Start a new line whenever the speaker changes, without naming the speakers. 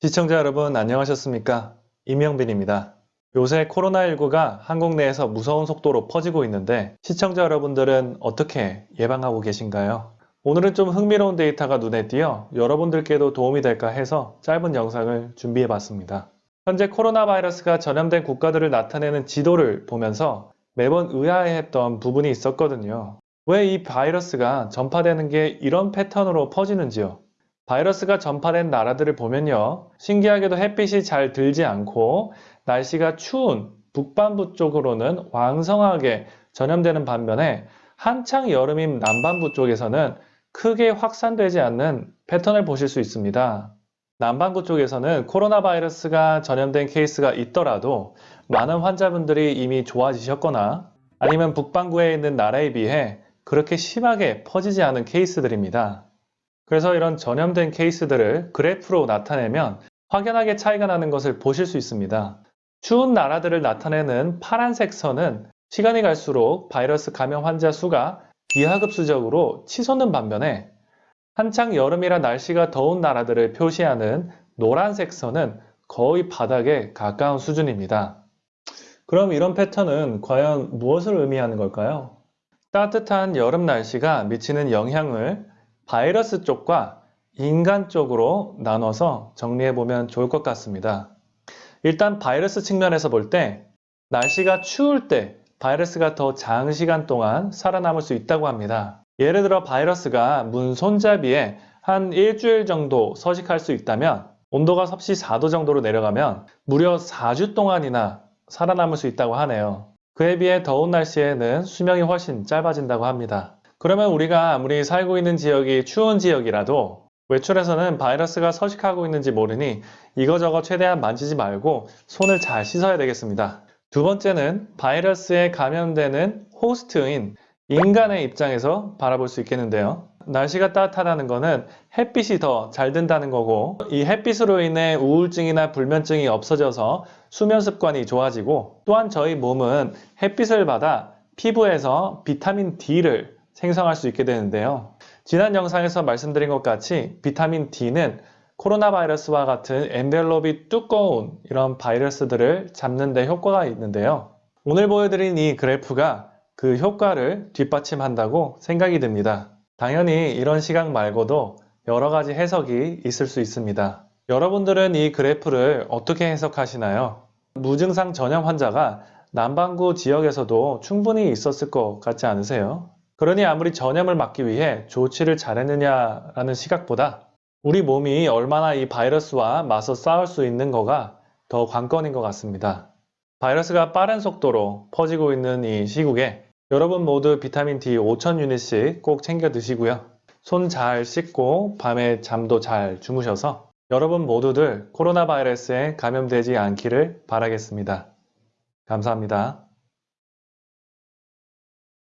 시청자 여러분 안녕하셨습니까? 임영빈입니다. 요새 코로나19가 한국 내에서 무서운 속도로 퍼지고 있는데 시청자 여러분들은 어떻게 예방하고 계신가요? 오늘은 좀 흥미로운 데이터가 눈에 띄어 여러분들께도 도움이 될까 해서 짧은 영상을 준비해 봤습니다. 현재 코로나 바이러스가 전염된 국가들을 나타내는 지도를 보면서 매번 의아해했던 부분이 있었거든요. 왜 이 바이러스가 전파되는 게 이런 패턴으로 퍼지는지요? 바이러스가 전파된 나라들을 보면요. 신기하게도 햇빛이 잘 들지 않고 날씨가 추운 북반부 쪽으로는 왕성하게 전염되는 반면에 한창 여름인 남반부 쪽에서는 크게 확산되지 않는 패턴을 보실 수 있습니다. 남반구 쪽에서는 코로나 바이러스가 전염된 케이스가 있더라도 많은 환자분들이 이미 좋아지셨거나 아니면 북반구에 있는 나라에 비해 그렇게 심하게 퍼지지 않은 케이스들입니다. 그래서 이런 전염된 케이스들을 그래프로 나타내면 확연하게 차이가 나는 것을 보실 수 있습니다. 추운 나라들을 나타내는 파란색 선은 시간이 갈수록 바이러스 감염 환자 수가 기하급수적으로 치솟는 반면에 한창 여름이라 날씨가 더운 나라들을 표시하는 노란색 선은 거의 바닥에 가까운 수준입니다. 그럼 이런 패턴은 과연 무엇을 의미하는 걸까요? 따뜻한 여름 날씨가 미치는 영향을 바이러스 쪽과 인간 쪽으로 나눠서 정리해보면 좋을 것 같습니다. 일단 바이러스 측면에서 볼 때 날씨가 추울 때 바이러스가 더 장시간 동안 살아남을 수 있다고 합니다. 예를 들어 바이러스가 문 손잡이에 한 일주일 정도 서식할 수 있다면 온도가 섭씨 4도 정도로 내려가면 무려 4주 동안이나 살아남을 수 있다고 하네요. 그에 비해 더운 날씨에는 수명이 훨씬 짧아진다고 합니다. 그러면 우리가 아무리 살고 있는 지역이 추운 지역이라도 외출에서는 바이러스가 서식하고 있는지 모르니 이거저거 최대한 만지지 말고 손을 잘 씻어야 되겠습니다. 두 번째는 바이러스에 감염되는 호스트인 인간의 입장에서 바라볼 수 있겠는데요. 날씨가 따뜻하다는 것은 햇빛이 더 잘 든다는 거고 이 햇빛으로 인해 우울증이나 불면증이 없어져서 수면 습관이 좋아지고 또한 저희 몸은 햇빛을 받아 피부에서 비타민 D를 생성할 수 있게 되는데요. 지난 영상에서 말씀드린 것 같이 비타민 D는 코로나 바이러스와 같은 엔벨롭이 두꺼운 이런 바이러스들을 잡는 데 효과가 있는데요. 오늘 보여드린 이 그래프가 그 효과를 뒷받침한다고 생각이 듭니다. 당연히 이런 시각 말고도 여러 가지 해석이 있을 수 있습니다. 여러분들은 이 그래프를 어떻게 해석하시나요? 무증상 전염 환자가 남반구 지역에서도 충분히 있었을 것 같지 않으세요? 그러니 아무리 전염을 막기 위해 조치를 잘했느냐라는 시각보다 우리 몸이 얼마나 이 바이러스와 맞서 싸울 수 있는 거가 더 관건인 것 같습니다. 바이러스가 빠른 속도로 퍼지고 있는 이 시국에 여러분 모두 비타민 D 5,000 유닛씩 꼭 챙겨 드시고요. 손 잘 씻고 밤에 잠도 잘 주무셔서 여러분 모두들 코로나 바이러스에 감염되지 않기를 바라겠습니다. 감사합니다.